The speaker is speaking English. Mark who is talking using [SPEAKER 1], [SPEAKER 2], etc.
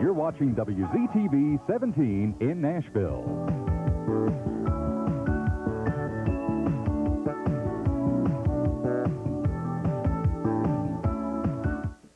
[SPEAKER 1] You're watching WZTV 17 in Nashville.